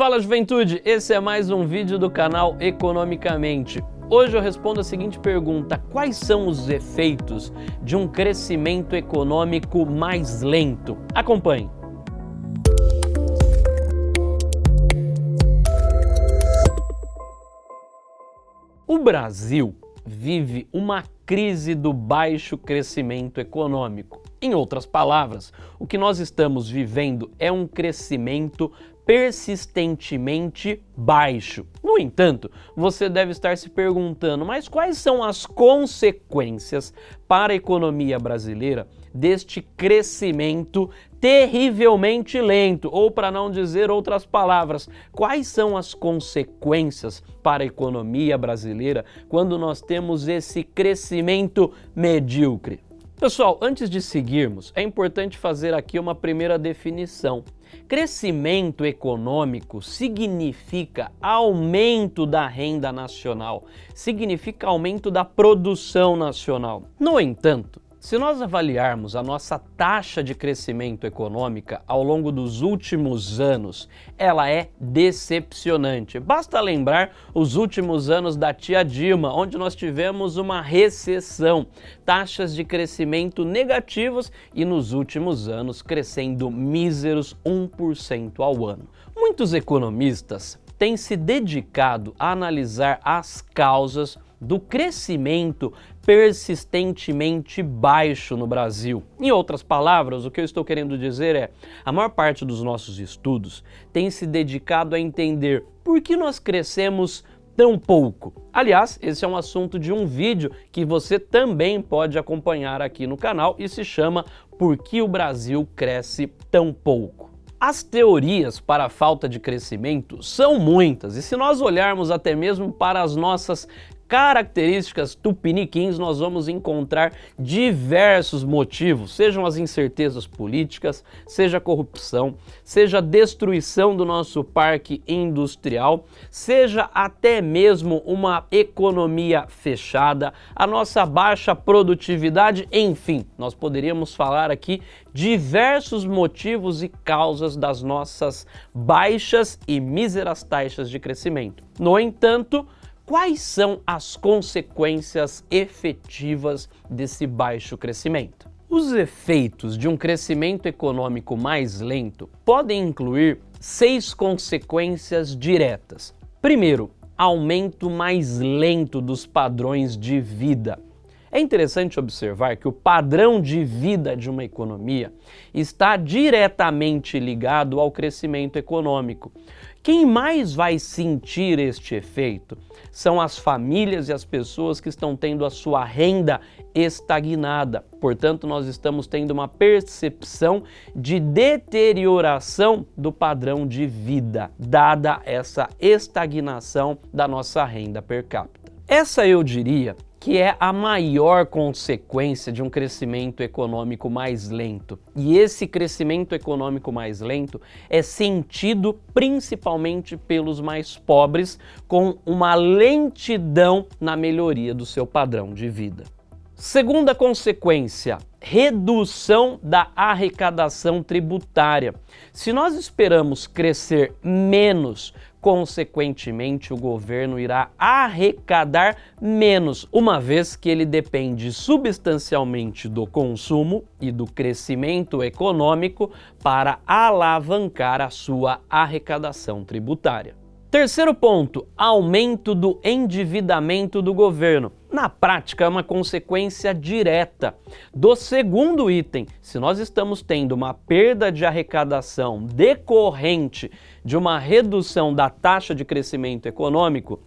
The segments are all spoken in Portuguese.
Fala juventude, esse é mais um vídeo do canal Economicamente. Hoje eu respondo a seguinte pergunta, quais são os efeitos de um crescimento econômico mais lento? Acompanhe. O Brasil vive uma crise do baixo crescimento econômico. Em outras palavras, o que nós estamos vivendo é um crescimento persistentemente baixo. No entanto, você deve estar se perguntando, mas quais são as consequências para a economia brasileira deste crescimento terrivelmente lento? Ou para não dizer outras palavras, quais são as consequências para a economia brasileira quando nós temos esse crescimento medíocre? Pessoal, antes de seguirmos, é importante fazer aqui uma primeira definição. Crescimento econômico significa aumento da renda nacional, significa aumento da produção nacional. No entanto, se nós avaliarmos a nossa taxa de crescimento econômica ao longo dos últimos anos, ela é decepcionante. Basta lembrar os últimos anos da tia Dilma, onde nós tivemos uma recessão, taxas de crescimento negativas e nos últimos anos crescendo míseros 1% ao ano. Muitos economistas têm se dedicado a analisar as causas do crescimento persistentemente baixo no Brasil. Em outras palavras, o que eu estou querendo dizer é, a maior parte dos nossos estudos tem se dedicado a entender por que nós crescemos tão pouco. Aliás, esse é um assunto de um vídeo que você também pode acompanhar aqui no canal e se chama Por que o Brasil cresce tão pouco? As teorias para a falta de crescimento são muitas e se nós olharmos até mesmo para as nossas características tupiniquins, nós vamos encontrar diversos motivos, sejam as incertezas políticas, seja a corrupção, seja a destruição do nosso parque industrial, seja até mesmo uma economia fechada, a nossa baixa produtividade, enfim, nós poderíamos falar aqui diversos motivos e causas das nossas baixas e míseras taxas de crescimento. No entanto, quais são as consequências efetivas desse baixo crescimento? Os efeitos de um crescimento econômico mais lento podem incluir seis consequências diretas. Primeiro, aumento mais lento dos padrões de vida. É interessante observar que o padrão de vida de uma economia está diretamente ligado ao crescimento econômico. Quem mais vai sentir este efeito são as famílias e as pessoas que estão tendo a sua renda estagnada. Portanto, nós estamos tendo uma percepção de deterioração do padrão de vida, dada essa estagnação da nossa renda per capita. Essa, eu diria, que é a maior consequência de um crescimento econômico mais lento. E esse crescimento econômico mais lento é sentido principalmente pelos mais pobres, com uma lentidão na melhoria do seu padrão de vida. Segunda consequência, redução da arrecadação tributária. Se nós esperamos crescer menos consequentemente o governo irá arrecadar menos, uma vez que ele depende substancialmente do consumo e do crescimento econômico para alavancar a sua arrecadação tributária. Terceiro ponto, aumento do endividamento do governo. Na prática, é uma consequência direta do segundo item. Se nós estamos tendo uma perda de arrecadação decorrente de uma redução da taxa de crescimento econômico,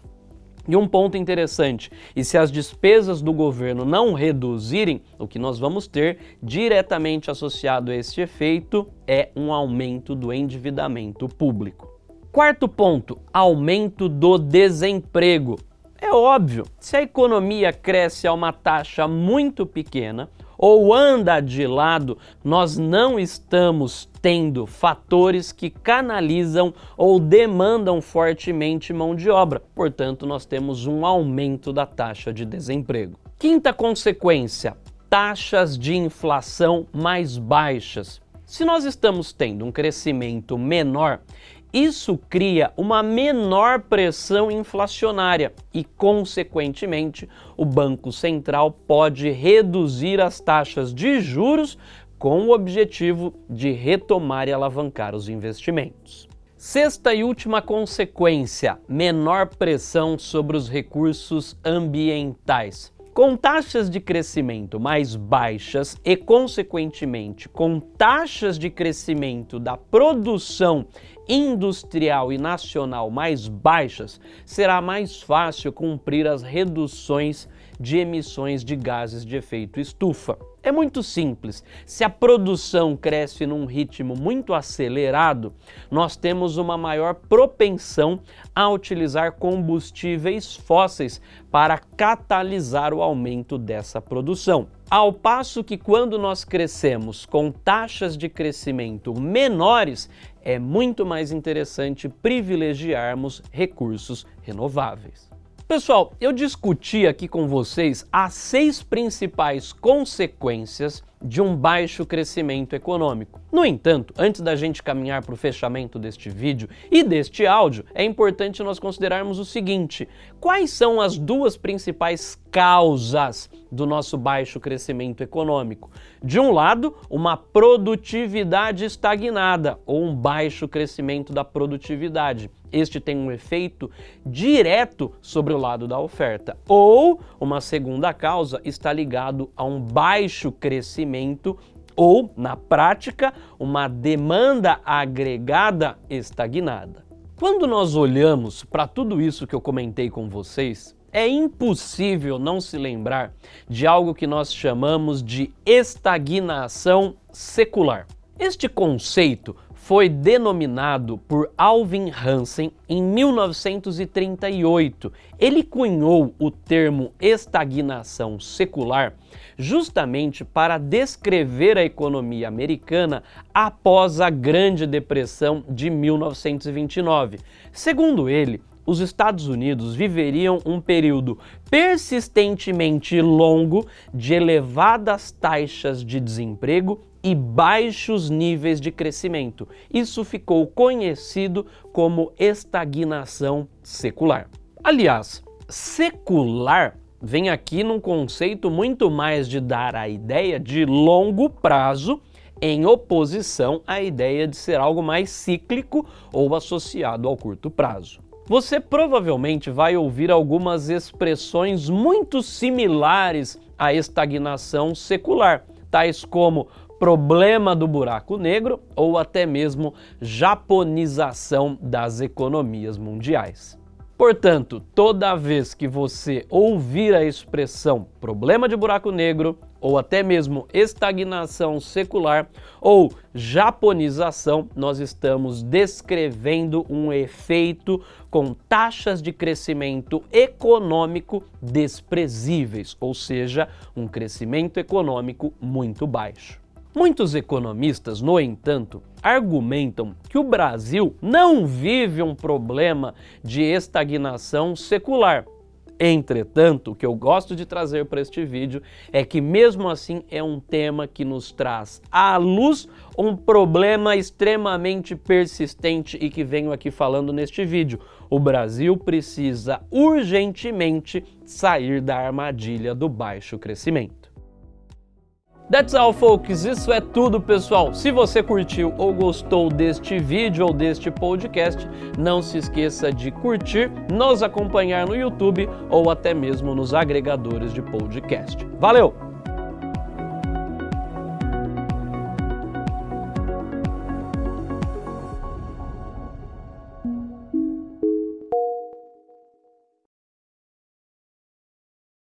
e um ponto interessante, e se as despesas do governo não reduzirem, o que nós vamos ter diretamente associado a este efeito é um aumento do endividamento público. Quarto ponto, aumento do desemprego. É óbvio, se a economia cresce a uma taxa muito pequena ou anda de lado, nós não estamos tendo fatores que canalizam ou demandam fortemente mão de obra. Portanto, nós temos um aumento da taxa de desemprego. Quinta consequência, taxas de inflação mais baixas. Se nós estamos tendo um crescimento menor, Isso cria uma menor pressão inflacionária e, consequentemente, o Banco Central pode reduzir as taxas de juros com o objetivo de retomar e alavancar os investimentos. Sexta e última consequência, menor pressão sobre os recursos ambientais. Com taxas de crescimento mais baixas e, consequentemente, com taxas de crescimento da produção industrial e nacional mais baixas, será mais fácil cumprir as reduções de emissões de gases de efeito estufa. É muito simples. Se a produção cresce num ritmo muito acelerado, nós temos uma maior propensão a utilizar combustíveis fósseis para catalisar o aumento dessa produção. Ao passo que quando nós crescemos com taxas de crescimento menores, é muito mais interessante privilegiarmos recursos renováveis. Pessoal, eu discuti aqui com vocês as seis principais consequências de um baixo crescimento econômico. No entanto, antes da gente caminhar para o fechamento deste vídeo e deste áudio, é importante nós considerarmos o seguinte, quais são as duas principais causas do nosso baixo crescimento econômico? De um lado, uma produtividade estagnada ou um baixo crescimento da produtividade este tem um efeito direto sobre o lado da oferta. Ou uma segunda causa está ligado a um baixo crescimento ou, na prática, uma demanda agregada estagnada. Quando nós olhamos para tudo isso que eu comentei com vocês, é impossível não se lembrar de algo que nós chamamos de estagnação secular. Este conceito foi denominado por Alvin Hansen em 1938. Ele cunhou o termo estagnação secular justamente para descrever a economia americana após a Grande Depressão de 1929. Segundo ele, os Estados Unidos viveriam um período persistentemente longo de elevadas taxas de desemprego e baixos níveis de crescimento. Isso ficou conhecido como estagnação secular. Aliás, secular vem aqui num conceito muito mais de dar a ideia de longo prazo em oposição à ideia de ser algo mais cíclico ou associado ao curto prazo. Você provavelmente vai ouvir algumas expressões muito similares à estagnação secular, tais como problema do buraco negro ou até mesmo japonização das economias mundiais. Portanto, toda vez que você ouvir a expressão problema de buraco negro ou até mesmo estagnação secular ou japonização, nós estamos descrevendo um efeito com taxas de crescimento econômico desprezíveis, ou seja, um crescimento econômico muito baixo. Muitos economistas, no entanto, argumentam que o Brasil não vive um problema de estagnação secular. Entretanto, o que eu gosto de trazer para este vídeo é que mesmo assim é um tema que nos traz à luz um problema extremamente persistente e que venho aqui falando neste vídeo. O Brasil precisa urgentemente sair da armadilha do baixo crescimento. That's all folks, isso é tudo pessoal. Se você curtiu ou gostou deste vídeo ou deste podcast, não se esqueça de curtir, nos acompanhar no YouTube ou até mesmo nos agregadores de podcast. Valeu!